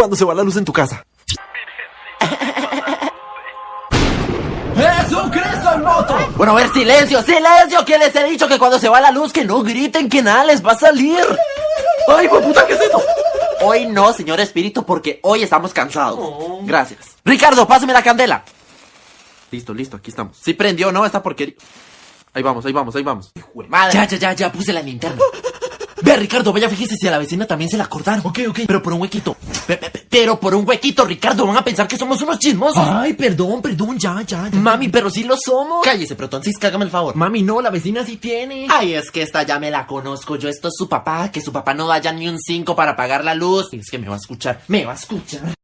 cuando se va la luz en tu casa. ¡Jesucristo en moto! Bueno, a ver, silencio, silencio, que les he dicho que cuando se va la luz que no griten que nada les va a salir. ¡Ay, puta, qué es eso! Hoy no, señor espíritu, porque hoy estamos cansados. Gracias. Ricardo, pásame la candela. Listo, listo, aquí estamos. Sí prendió, ¿no? Esta porquería. Ahí vamos, ahí vamos, ahí vamos. Madre. Ya, ya, ya, ya, puse la linterna. Ve, Ricardo, vaya, fíjese si a la vecina también se la cortaron. Ok, ok. Pero por un huequito. Pe- pe- pe- Pero por un huequito, Ricardo, van a pensar que somos unos chismosos. Ay, perdón, perdón, ya, ya, ya. Mami, pero sí lo somos. Cállese, Protoncis, hágame el favor. Mami, no, la vecina sí tiene. Ay, es que esta ya me la conozco. Yo, esto es su papá. Que su papá no vaya ni un 5 para pagar la luz. Es que me va a escuchar. Me va a escuchar.